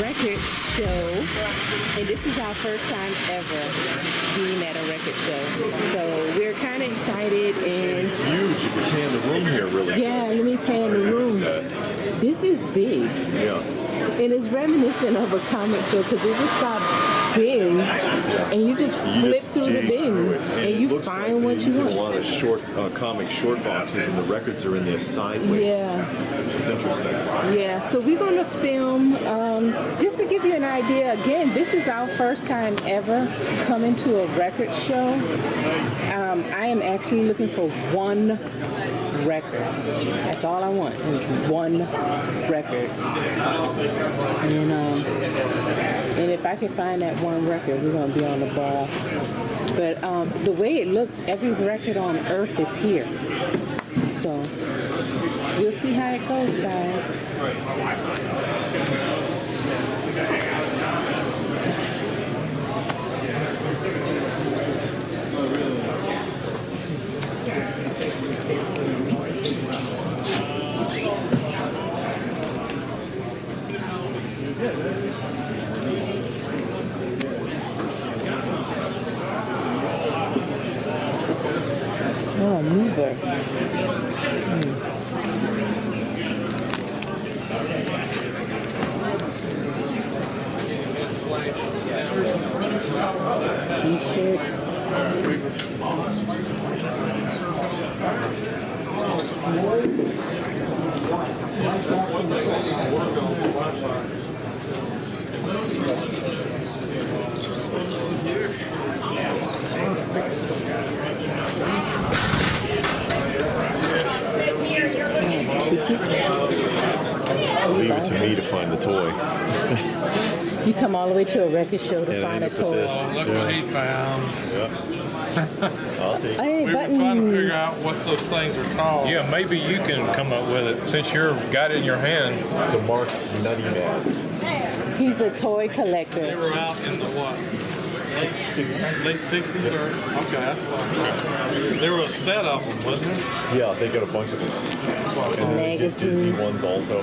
record show, and this is our first time ever being at a record show. So we're kind of excited and It's huge if you pan the room here, really. yeah, let me pan the room. This is big, Yeah. and it's reminiscent of a comic show because it just got bins, and you just You flip just through the bin through it, and you find like what you want. a lot of short uh, comic short boxes, and the records are in there sideways. Yeah. It's interesting. Yeah, so we're going to film, um, just to give you an idea, again, this is our first time ever coming to a record show. Um, I am actually looking for one record. That's all I want, is one record. And, um, and if I can find that one record, we're going to be on the ball. But um, the way it looks, every record on earth is here. So we'll see how it goes, guys. Oh, mover. T-shirts. Tickets. Leave it to me to find the toy. You come all the way to a record show to And find a you toy. this. Look what he found. Yeah. I'll take it. Hey, We were trying to figure out what those things are called. Yeah, maybe you can come up with it since you're got it in your hand. The Marx Nutty Mad. He's a toy They collector. were out in the what? Late 60s or okay, that's what. There were a set of them, wasn't there? Yeah, they got a bunch of them. And they did Disney ones also.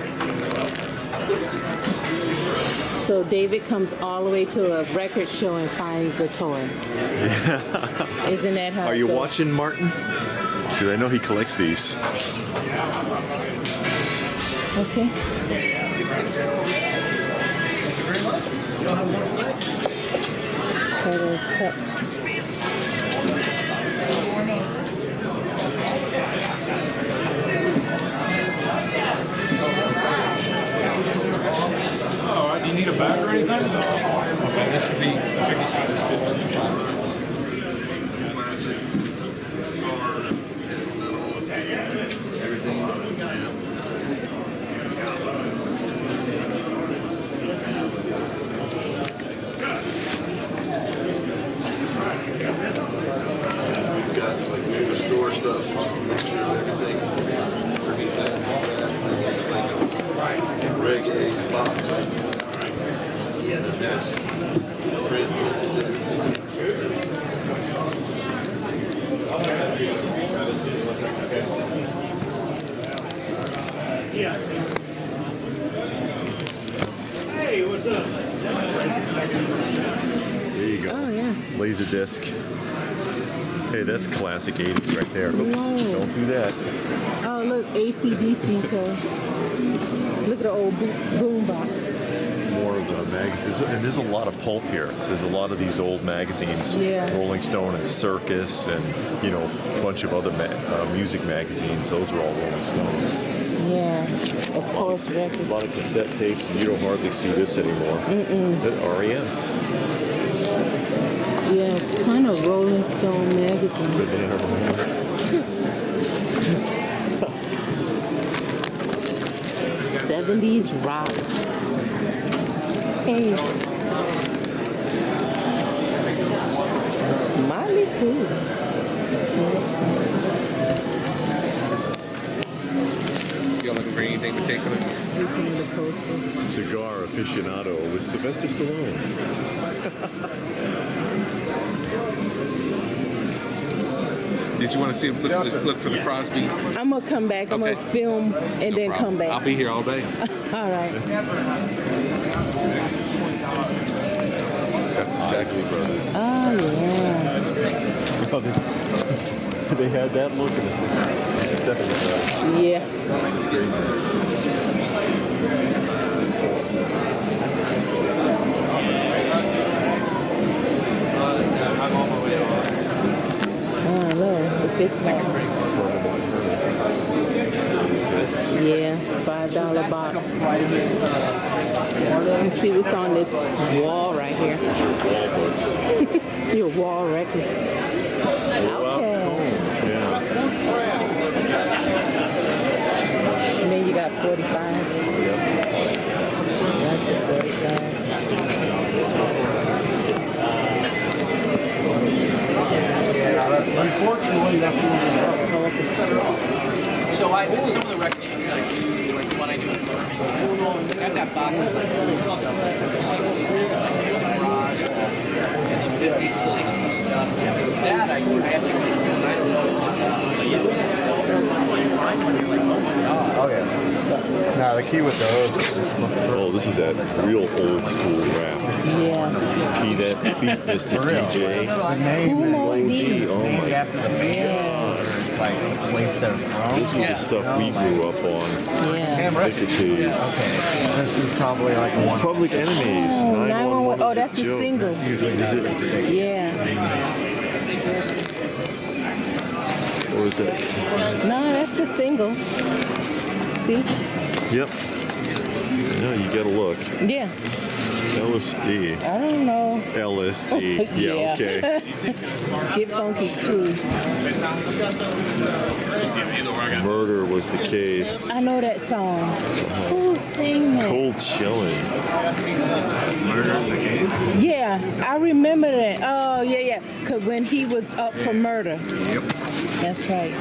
So David comes all the way to a record show and finds a toy. Yeah. Isn't that how Are you goes? watching, Martin? Because I know he collects these. Okay. Cups. Okay, this should be. got like new store stuff, make sure everything underneath that, that reggae box. And that's printed. There you go. Oh, yeah. Laser disc. Hey, that's classic 80s right there. Oops, Whoa. don't do that. Oh, look, ACDC too. Look at the old bo- boom box. More of the magazines. And there's a lot of pulp here. There's a lot of these old magazines. Yeah. Rolling Stone and Circus and, you know, a bunch of other ma- uh, music magazines. Those are all Rolling Stone. Yeah. Of course, A records. lot of cassette tapes, and you don't hardly see this anymore. Mm-mm. REM. Yeah, ton of Rolling Stone magazines. But they Seventies rock. Hey. Molly Cool. Y'all looking for anything particular? Here's some of the posters. Cigar aficionado with Sylvester Stallone. Did you want to see look, for the, look for the Crosby? I'm gonna come back. I'm Okay. gonna film and No then problem. come back. I'll be here all day. All right. That's exactly Brothers. Oh yeah. Oh, they, they had that look in the 70s. Yeah. Oh no, it's this one. Yeah, five dollar box. Let me see what's on this wall right here. Your wall records. Okay. Yeah. And then you got 45s. That's a 45s. Unfortunately, that's one of So I, some of the records, you know, like the one I do in Birmingham, I've got boxes of like stuff, like the garage, and the 50s and 60s stuff. That I, I have to, I don't oh my god. Oh yeah. Now the key with those is just look for Oh, this is that real old school rap. Yeah. Key that beat, Mr. DJ. the name Cool and OD, oh my after the band like the place they're from. This is the stuff we oh grew up on. Yeah. Nicketees. Okay, this is probably like one. Public Enemies. Oh, 911 911. Oh, is a that's the joke. single. Is it? Yeah. Or is it? No, that's the single. See? Yep. No, you gotta look. Yeah. LSD. I don't know. LSD. Yeah, Yeah. okay. Get funky crew. Murder was the case. I know that song. Who sang that? Cold chilling. Murder's the case. Yeah, I remember that. Oh, yeah, yeah. Because when he was up for murder. Yep. That's right.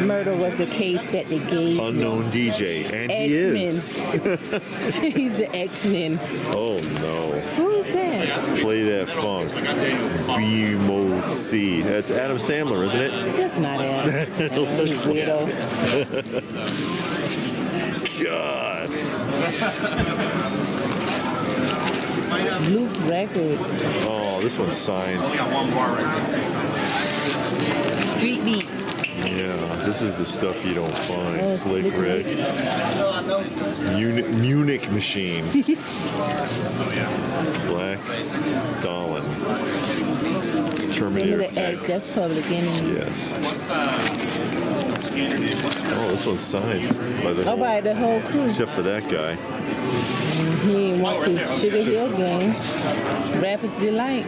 Murder was the case that they gave. Unknown DJ. And he is. He's the X-Men. Oh no. Who is that? Play that funk. B-Mode C. That's Adam Sandler, isn't it? That's not Adam. It looks Weirdo. God. Luke Records. Oh, this one's signed. Street Beats. Yeah, this is the stuff you don't find. Oh, Slick Slick Rick. Munich, Munich Machine. Black Stalin. Terminator X. That's X. Public Enemy. Yes. Oh, this one's signed by the Oh, whole, by the whole crew. except for that guy. Mm-hmm, he ain't went to Sugar Hill Gang. Rapper's Delight.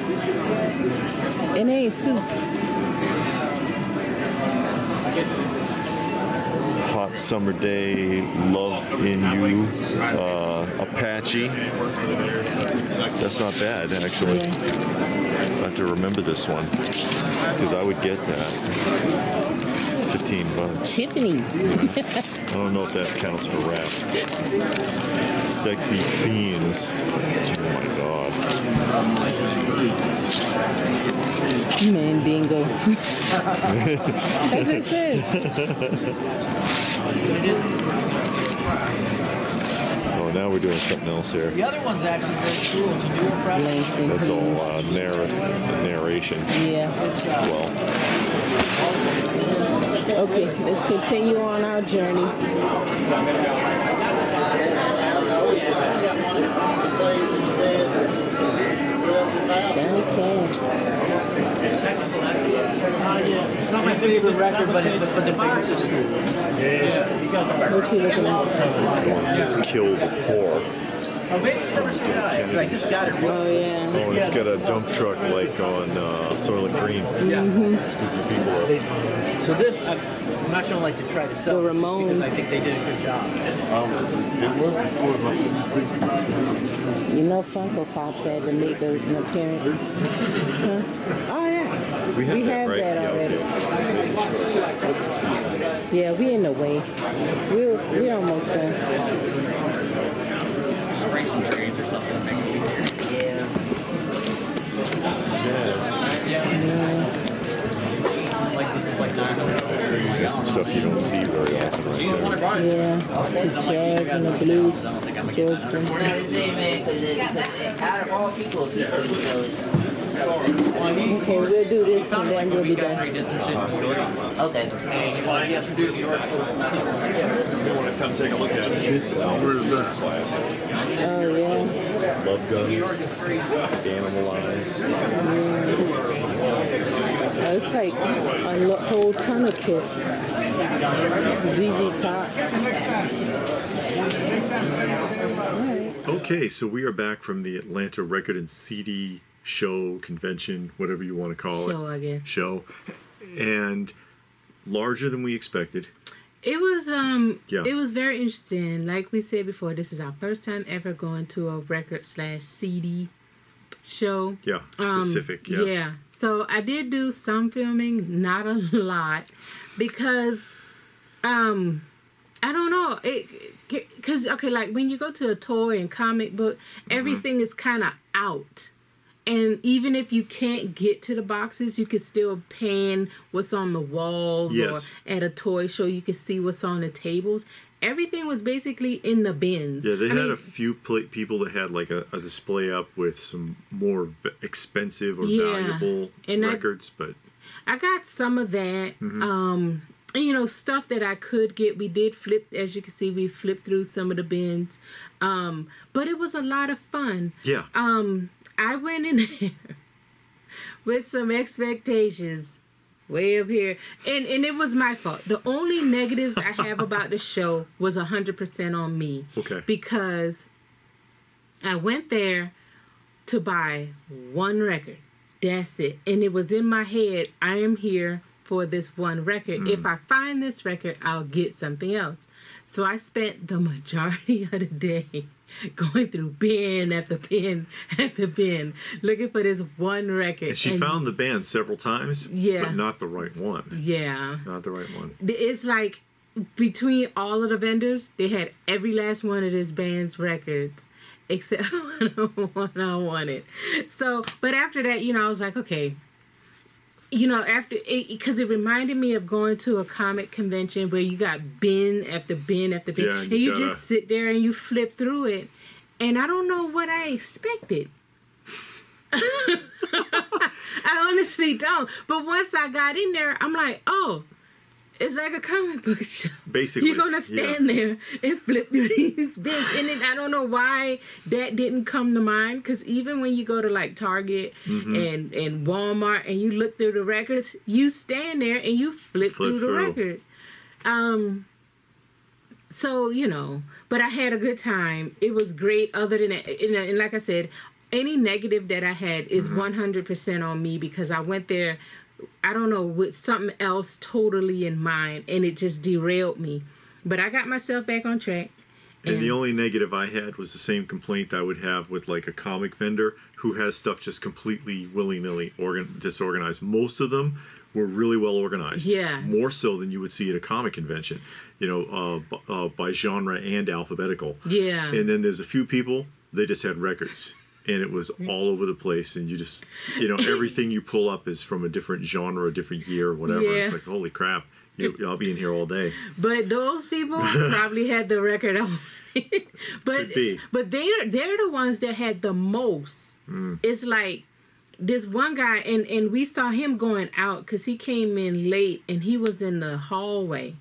And they ain't suits. Summer Day, Love in You, uh, Apache. That's not bad, actually. I have to remember this one because I would get that. 15 bucks. Tiffany. I don't know if that counts for rap. Sexy Fiends. Oh my god. Man, bingo. That's what it says. Oh, now we're doing something else here. The other one's actually very cool. It's a newer product. That's all uh, narr- narration. Yeah. Uh, Well, Okay, let's continue on our journey. Johnny Cash. It's not my favorite record, but, it, but, but the box is cool. What you looking at? one says kill the poor. Oh, maybe it's never seen but I just got it. Oh yeah. Oh, it's got a dump truck like on uh, Soylent Green. Scooping people up. So this, I'm, I'm not sure I like to try to sell The this because Ramones. I think they did a good job. You know Funko Pops had to make a, an appearance. Huh? Oh yeah. We have We that, have right? that yeah, already. okay. Just making sure. Yeah, we in the way. We're, we're almost done. Just bring some trees or something to make it easier. It's like this is like the There's some stuff you don't see very often right there. Yeah, the jazz and the blues. I don't think I'm children. Not the same, out of all people, if you couldn't sell it. Okay, we'll do this and then we'll be done. I did some shit in New York. Okay. And he was like, yeah, some dude in New York sold it. Want to come take a look at it. Where's that? Oh, yeah. Love Gun, Animalize. Oh, it's like a whole ton of kids. ZZ Top. Okay, so we are back from the Atlanta Record and CD show, convention, whatever you want to call Show, it. I guess. Show. And larger than we expected. It was um Yeah. it was very interesting. Like we said before, this is our first time ever going to a record slash CD show. Yeah, Um, specific. yeah. So I did do some filming, not a lot, because um I don't know it because okay like when you go to a toy and comic book Mm-hmm. everything is kind of out and even if you can't get to the boxes you can still pan what's on the walls Yes. or at a toy show you can see what's on the tables everything was basically in the bins Yeah, they I had mean, a few people that had like a, a display up with some more v- expensive or Yeah, valuable and I- records, but I got some of that. Mm-hmm. Um, and, you know, stuff that I could get. We did flip, as you can see, we flipped through some of the bins. Um, but it was a lot of fun. yeah. Um, I went in there with some expectations way up here. And and it was my fault. The only negatives I have about the show was 100% on me. Okay. Because I went there to buy one record. That's it. And it was in my head, I am here for this one record. Hmm. If I find this record, I'll get something else. So I spent the majority of the day going through bin after bin after bin looking for this one record. And she found the band several times, Yeah. but not the right one. Yeah. Not the right one. It's like between all of the vendors, they had every last one of this band's records except the one I wanted. So, but after that, you know, I was like, okay, you know, after it, because it reminded me of going to a comic convention where you got bin after bin after bin, Yeah, and you you gotta- just sit there and you flip through it, and I don't know what I expected. I honestly don't. But once I got in there, I'm like, oh, it's like a comic book show. Basically. You're gonna yeah. stand there and flip through these bins, and then I don't know why that didn't come to mind. Because even when you go to like Target Mm-hmm. and and Walmart and you look through the records, you stand there and you flip, Flip through the through. records. Um. So you know, but I had a good time. It was great. Other than that, and, and like I said, any negative that I had is Mm-hmm. one hundred percent on me because I went there. I don't know with something else totally in mind, and it just derailed me. But I got myself back on track. And the only negative I had was the same complaint I would have with like a comic vendor who has stuff just completely willy nilly organ- disorganized. Most of them were really well organized. Yeah. More so than you would see at a comic convention, you know, uh, b- uh, by genre and alphabetical. Yeah. And then there's a few people, they just had records. And it was Mm. all over the place, and you just, you know, everything you pull up is from a different genre, a different year, or whatever. Yeah. It's like, holy crap, you, I'll be in here all day. But those people probably had the record on. but but they're they're the ones that had the most. Mm. It's like this one guy and and we saw him going out because he came in late and he was in the hallway.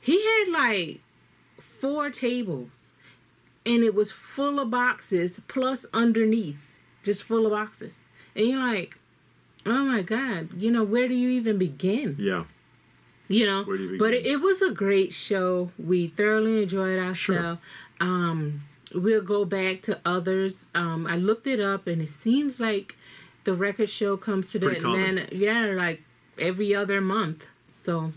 He had like four tables and it was full of boxes plus underneath just full of boxes. And you're like oh my god you know where do you even begin? Yeah. you know Where do you but it, it was a great show. We thoroughly enjoyed ourselves um we'll go back to others. Um i looked it up and it seems like the record show comes to the Pretty common. atlanta yeah like every other month. So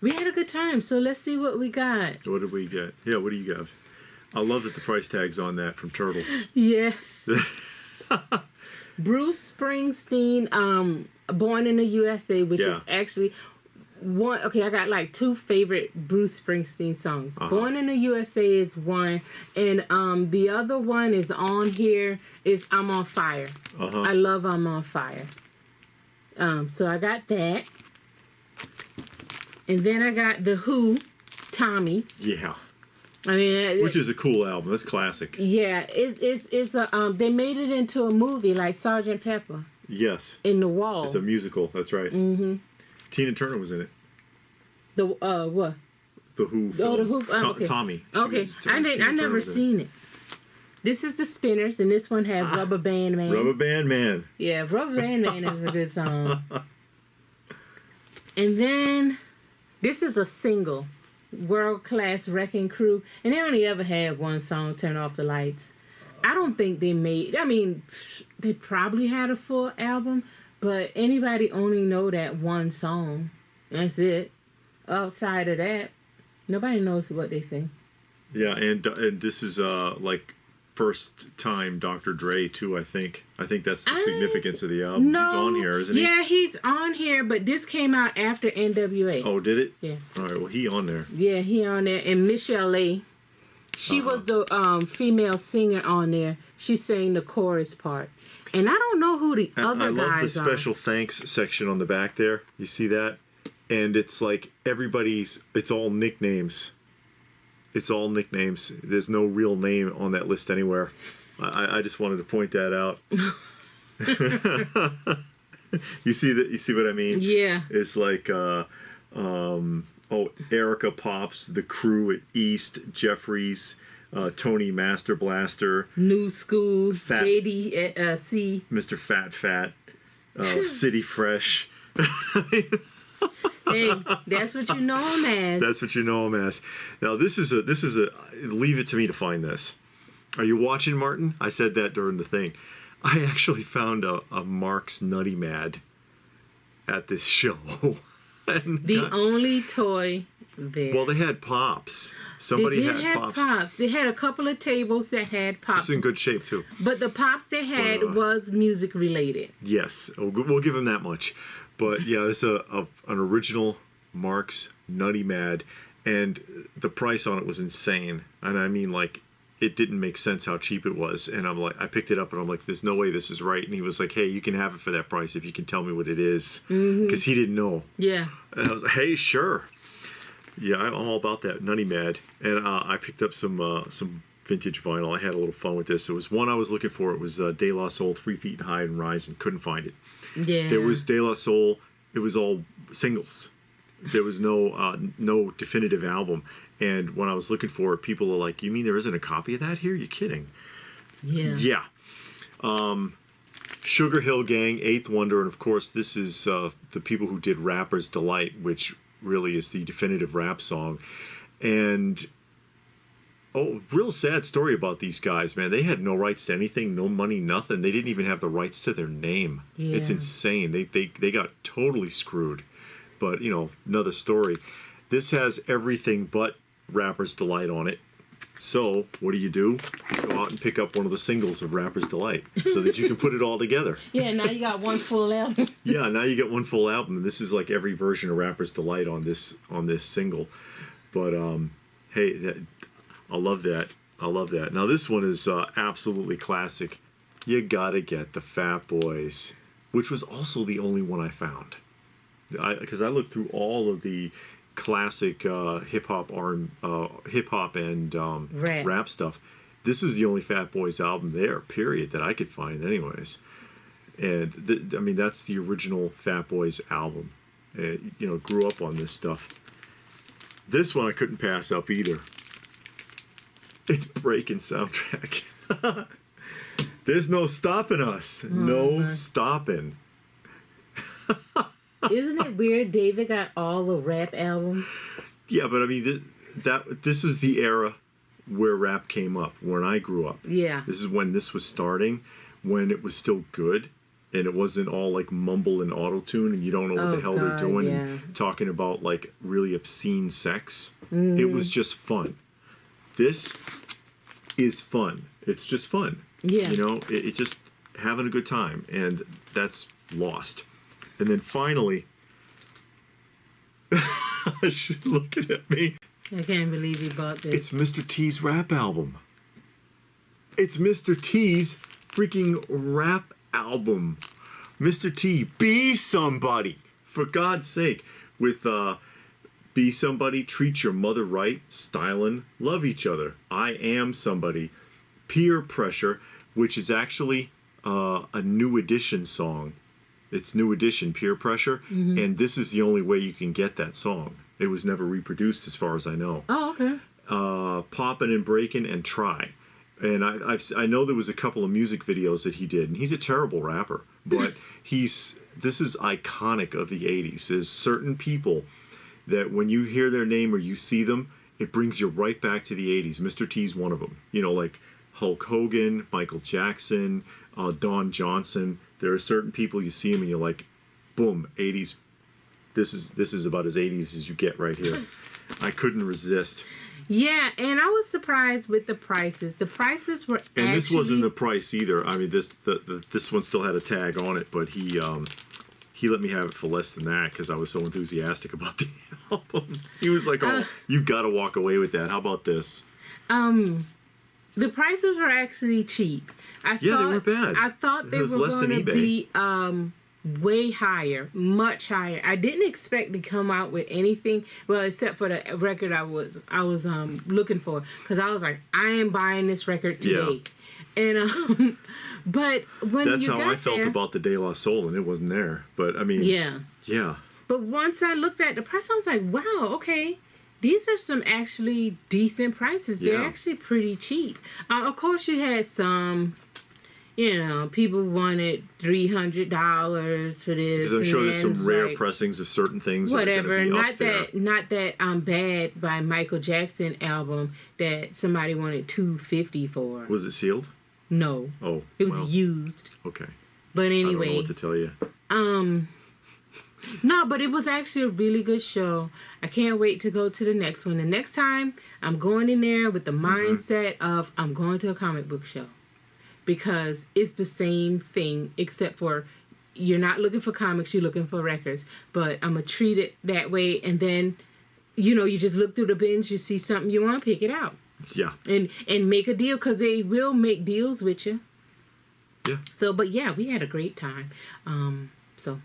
we had a good time. So let's see what we got. What did we get? Yeah, what do you got? I love that the price tag's on that from Turtles. yeah bruce springsteen um born in the usa which Yeah. is actually one okay i got like two favorite bruce springsteen songs Uh-huh. born in the usa is one and um the other one is on here is i'm on fire Uh-huh. i love i'm on fire um so i got that and then i got the who tommy Yeah. I mean, which is a cool album. That's classic. yeah, it's it's it's a um. They made it into a movie like Sergeant Pepper Yes, in the wall. it's a musical. That's right. Mm-hmm. Tina Turner was in it. the uh what? The Who. Oh, the. Who. oh, okay. Tommy. Okay, was- I didn't. Tina I never was it. seen it. This is the Spinners, and this one had Rubber Band Man. Rubber Band Man. Yeah, Rubber Band Man is a good song. And then this is a single, World Class Wrecking Crew, and they only ever had one song, Turn Off the Lights. I don't think they made. I mean, they probably had a full album, but anybody only know that one song. That's it. Outside of that, nobody knows what they sing. Yeah, and and this is uh like first time Dr. Dre too. I think. I think that's the I- significance of the album. No, He's on here, isn't he? Yeah, he's on here, but this came out after NWA. Oh, did it? Yeah. All right. Well, he on there. Yeah, he on there. And Michelle A. She Uh-huh. was the um, female singer on there. She sang the chorus part. And I don't know who the And other I love the guys special thanks section on the back there. You see that? And it's like everybody's. It's all nicknames. It's all nicknames. There's no real name on that list anywhere. I, I just wanted to point that out. you see that? You see what I mean? Yeah. It's like, uh, um, oh, Erica Pops, the crew at East, Jeffries, uh, Tony Master Blaster, New School, Fat- JD uh, Mr. Fat Fat, uh, City Fresh. Hey, that's what you know him as. That's what you know him as. Now this is a this is a leave it to me to find this. Are you watching Martin? I said that during the thing. I actually found a, a Marx Nutty Mad at this show. the God- only toy there. well, they had pops. Somebody had pops. pops. They had a couple of tables that had pops. It's in good shape too. but the pops they had But, uh, was music related. Yes, we'll give them that much. But yeah, it's a, a an original Marx Nutty Mad, and the price on it was insane. And I mean, like, it didn't make sense how cheap it was. And I'm like, I picked it up, and I'm like, there's no way this is right. And he was like, Hey, you can have it for that price if you can tell me what it is, because he didn't know. Yeah. And I was like, Hey, sure. Yeah, I'm all about that Nutty Mad. And uh, I picked up some uh, some vintage vinyl. I had a little fun with this. It was one I was looking for. It was uh, De La Soul, Three Feet High and Rise, and couldn't find it. Yeah. There was De La Soul. It was all singles. There was no uh, no definitive album. And when I was looking for it, people are like, "You mean there isn't a copy of that here? You kidding?" Yeah. Yeah. Um, Sugar Hill Gang, Eighth Wonder, and of course, this is uh, the people who did Rapper's Delight, which really is the definitive rap song. And oh, real sad story about these guys, man. They had no rights to anything, no money, nothing. They didn't even have the rights to their name. It's insane. They, they they got totally screwed. But you know, another story. This has everything but Rapper's Delight on it. So, what do you do? Go out and pick up one of the singles of Rapper's Delight so that you can put it all together. Yeah, now you got one full album. Yeah, now you get one full album, and this is like every version of Rapper's Delight on this on this single. But um, hey, that, I love that. I love that. Now this one is uh, absolutely classic. You gotta get the Fat Boys, which was also the only one I found. Because I, looked through all of the classic uh, hip hop R uh, hip hop and um, Rap. rap stuff. This is the only Fat Boys album there, period, that I could find, anyways and th- I mean that's the original Fat Boys album. Uh, you know, grew up on this stuff. This one I couldn't pass up either. It's breaking soundtrack. There's no stopping us. Oh, no stopping. Isn't it weird? David got all the rap albums. Yeah, but I mean th- that this is the era where rap came up when I grew up. Yeah. This is when this was starting, when it was still good, and it wasn't all like mumble and auto tune, and you don't know what Oh, the hell they're doing, yeah. and talking about like really obscene sex. Mm. It was just fun. This is fun. It's just fun. Yeah. You know, it, it's just having a good time, and that's lost. And then finally, she's looking at me. I can't believe you bought this. It's Mr. T's rap album. It's Mr. T's freaking rap album. Mr. T, be somebody. For God's sake. With uh Be somebody, treat your mother right, stylin', love each other. I am somebody. Peer pressure, which is actually uh, a new edition song. It's new edition, peer pressure, and this is the only way you can get that song. It was never reproduced, as far as I know Oh, okay. uh, poppin' and breaking and try. And I, I've, I know there was a couple of music videos that he did, and he's a terrible rapper, but he's this is iconic of the '80s. Is certain people that when you hear their name or you see them, it brings you right back to the '80s. Mr. T's one of them. You know, like Hulk Hogan, Michael Jackson, uh, Don Johnson. There are certain people you see them and you're like, boom, '80s. This is this is about as '80s as you get right here. I couldn't resist. Yeah, and I was surprised with the prices. The prices were And actually, this wasn't the price either. I mean, this the, the this one still had a tag on it, but he um he let me have it for less than that because I was so enthusiastic about the album. He was like, "Oh, Uh. you got to walk away with that. How about this?" um the prices were actually cheap. I Yeah, they thought, weren't bad. I thought they was were going to be um way higher, much higher. I didn't expect to come out with anything well except for the record I was I was um looking for cuz I was like I am buying this record Yeah. And um but when That's how I felt there, about the De La Soul, and it wasn't there. But I mean, Yeah. yeah, But once I looked at the price, I was like, wow, okay. These are some actually decent prices. They're Yeah. actually pretty cheap. Uh, of course, you had some, you know, people wanted $300 for this. because I'm sure there's some rare like, pressings of certain things. that are gonna Whatever. Not that, not that um, Bad by Michael Jackson album that somebody wanted 250 for. Was it sealed? No. Oh, It was well, used. okay. But anyway. I don't know what to tell you. Um, no, but it was actually a really good show. I can't wait to go to the next one. The next time, I'm going in there with the mindset of I'm going to a comic book show because it's the same thing except for you're not looking for comics, you're looking for records. But I'm gonna treat it that way, and then you know you just look through the bins, you see something you want to pick it out Yeah, and and make a deal because they will make deals with you. yeah. So, but yeah, we had a great time. Um, so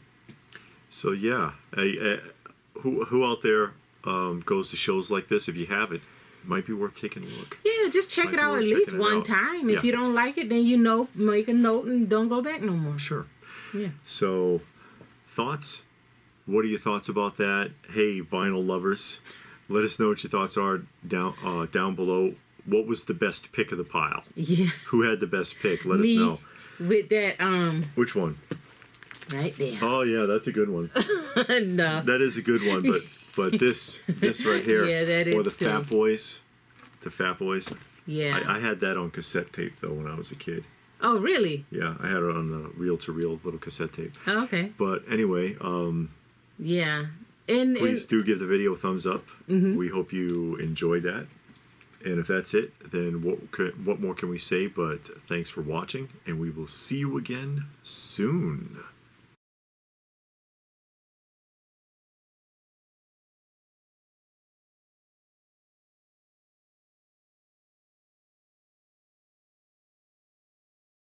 So yeah, I, uh, who who out there um, goes to shows like this? If you haven't, it might be worth taking a look. Yeah, just check Might it out at least one out. time. Yeah. If you don't like it, then you know, make a note and don't go back no more. Sure. Yeah. So, thoughts? What are your thoughts about that? Hey, vinyl lovers, let us know what your thoughts are down uh, down below. What was the best pick of the pile? Yeah. Who had the best pick? Let Me us know. with that um Which one? right there. Oh yeah, that's a good one. no. That is a good one. But but this this right here, Yeah, that or the too. Fat Boys, the Fat Boys. Yeah. I, I had that on cassette tape though when I was a kid. oh really? Yeah, I had it on the reel to reel little cassette tape. Oh, okay. But anyway, um, Yeah. And, please do give the video a thumbs up. Mhm. We hope you enjoyed that. And if that's it, then what could, what more can we say? But thanks for watching, and we will see you again soon.